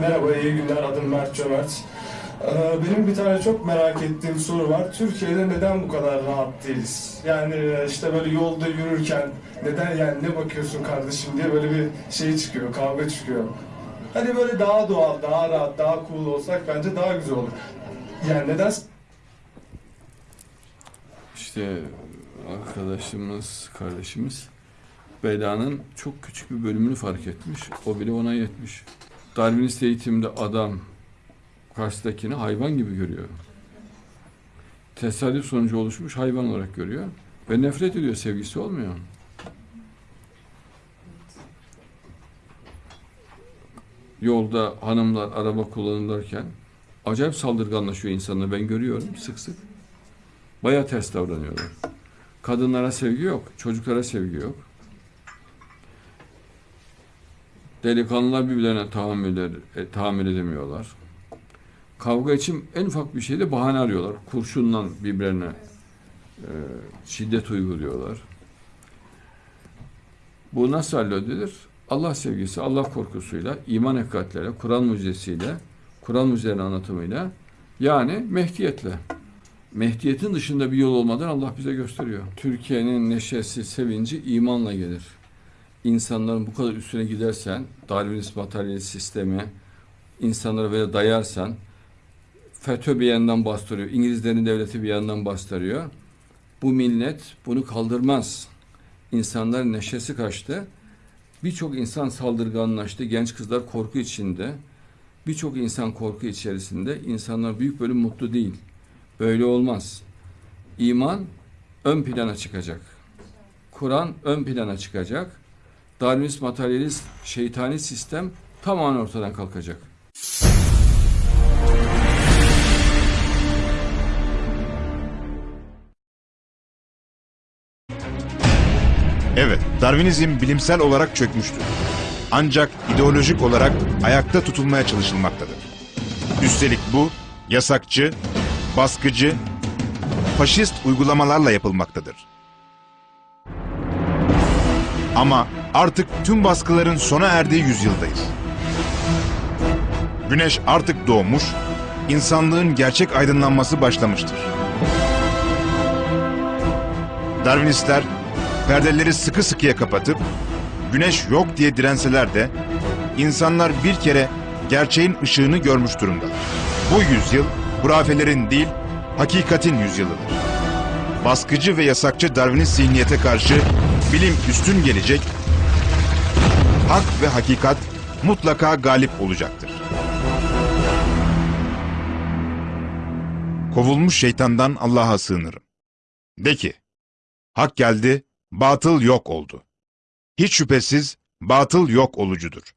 Merhaba, iyi günler. Adım Mert Cömert. Ee, Benim bir tane çok merak ettiğim soru var. Türkiye'de neden bu kadar rahat değiliz? Yani e, işte böyle yolda yürürken neden yani ne bakıyorsun kardeşim diye böyle bir şey çıkıyor, kavga çıkıyor. Hani böyle daha doğal, daha rahat, daha cool olsak bence daha güzel olur. Yani neden İşte arkadaşımız, kardeşimiz belanın çok küçük bir bölümünü fark etmiş. O bile ona yetmiş. Darwinist eğitimde adam karşıdakini hayvan gibi görüyor. Tesadüf sonucu oluşmuş hayvan olarak görüyor. Ve nefret ediyor, sevgisi olmuyor. Yolda hanımlar araba kullanırken acayip saldırganlaşıyor insanlar. Ben görüyorum sık sık. Baya ters davranıyorlar. Kadınlara sevgi yok, çocuklara sevgi yok. Delikanlılar birbirlerine tahammül, e, tahammül edemiyorlar. Kavga için en ufak bir şeyde bahane arıyorlar. Kurşunla birbirlerine e, şiddet uyguluyorlar. Bu nasıl halledilir? Allah sevgisi, Allah korkusuyla, iman hakikatlere, Kur'an mucizesiyle, Kur'an mucizelerinin anlatımıyla, yani Mehdiyetle. Mehdiyetin dışında bir yol olmadan Allah bize gösteriyor. Türkiye'nin neşesi, sevinci imanla gelir. İnsanların bu kadar üstüne gidersen, Darwinist materyalist sistemi, insanlara böyle dayarsan, FETÖ bir yandan bastırıyor, İngilizlerin devleti bir yandan bastırıyor. Bu millet bunu kaldırmaz. İnsanların neşesi kaçtı. Birçok insan saldırganlaştı, genç kızlar korku içinde. Birçok insan korku içerisinde, insanlar büyük bölüm mutlu değil. Böyle olmaz. İman ön plana çıkacak. Kur'an ön plana çıkacak. Darwinist materyalist şeytani sistem tamamen ortadan kalkacak. Evet, Darwinizm bilimsel olarak çökmüştür. Ancak ideolojik olarak ayakta tutulmaya çalışılmaktadır. Üstelik bu yasakçı, baskıcı, faşist uygulamalarla yapılmaktadır. Ama artık tüm baskıların sona erdiği yüzyıldayız. Güneş artık doğmuş, insanlığın gerçek aydınlanması başlamıştır. Darwinistler perdeleri sıkı sıkıya kapatıp güneş yok diye direnseler de insanlar bir kere gerçeğin ışığını görmüş durumdalar. Bu yüzyıl hurafelerin değil hakikatin yüzyılıdır. Baskıcı ve yasakçı Darwinist zihniyete karşı bilim üstün gelecek, hak ve hakikat mutlaka galip olacaktır. Kovulmuş şeytandan Allah'a sığınırım. De ki, hak geldi, batıl yok oldu. Hiç şüphesiz batıl yok olucudur.